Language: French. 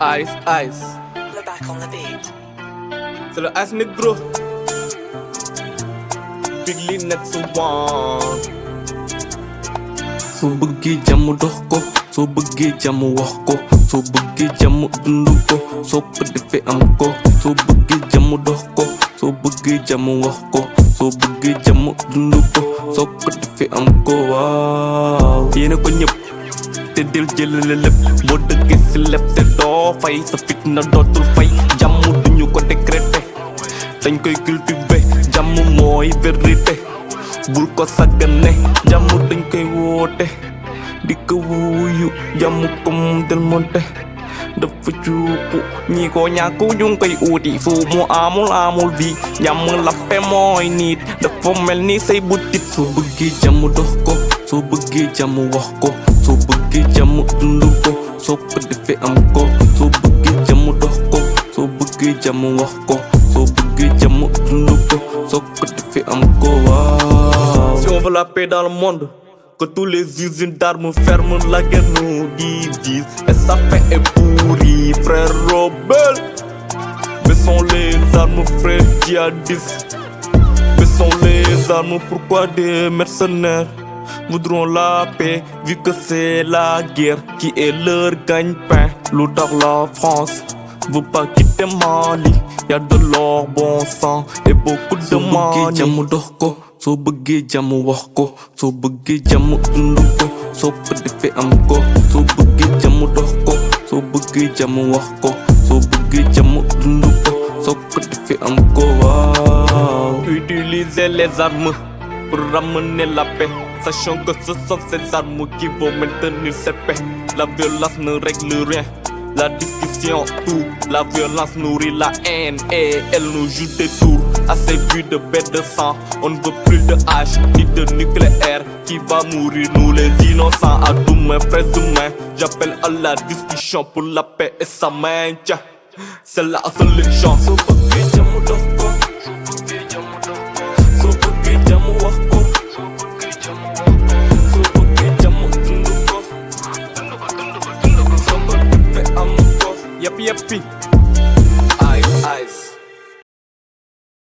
Ice, ice. We're back on the beat. C'est le ice négro. Big Lee next one. soo bëggee jàmm dox ko soo bëggee jàmm wax ko soo bëggee jàmm dund ko soo ko defee am ko soo bëggee jàmm dox ko soo bëggee jàmm wax ko soo bëggee jàmm dund ko soo ko defee am ko waaw yéena ko ñëpp tên đều dê lên lên lập Một đứa kê xin lập tên đó. Phải Sắp phít nó đó tôi phải Dám mua đừng nhu quan đề kết tê. Tên cây kêu tư về Dám mua mỏi về rì tê. Bùl có xa gần nè, Dám mua tên cây vô tê. Đi cơ vui dụ Dám mua công tên môn tê. Đập với chú cụ, nhì có nhà cũ dung cây u tỷ phụ mua à mua la, mua vì nhà mưa lắp pe mỏi nít đập phong mel ni xây bút tít số bực ghi chăm mua đó cô số bực ghi chăm mua cô. Soo bëggee jàmm dund ko soo ko defee am ko soo bëggee jàmm dox ko soo bëggee jàmm wax ko soo bëggee jàmm dund ko soo ko defee am ko waaw Si on veut la paix dans le monde, que tous les usines d'armes ferment la guerre nous divisent. Et sa fin est pourrie, frère rebelle. Baissons les armes, frère djihadistes. Baissons les armes, pourquoi des mercenaires? Voudront la paix, vu que c'est la guerre qui est leur gagne-pain. L'autre la France veut pas quitter Mali. Y a de l'or, bon sang et beaucoup de ko soo bëggee jàmm wax ko soo bëggee jàmm dund ko soo ko defee am ko soo bëggee jàmm dox ko soo bëggee jàmm wax ko soo bëggee jàmm dund ko soo ko defee am ko waaw Utiliser les armes pour ramener la paix. Sachant que ce sont ces armes qui vont maintenir cette paix. La violence ne règle rien. La discussion, tout. La violence nourrit la haine et elle nous joue des tours. Assez vu de bêtes de sang. On ne veut plus de hache ni de nucléaire. Qui va mourir, nous les innocents. À demain, frères humains. J'appelle à la discussion pour la paix et sa maintien. C'est la seule Yup, yup, ice, ice.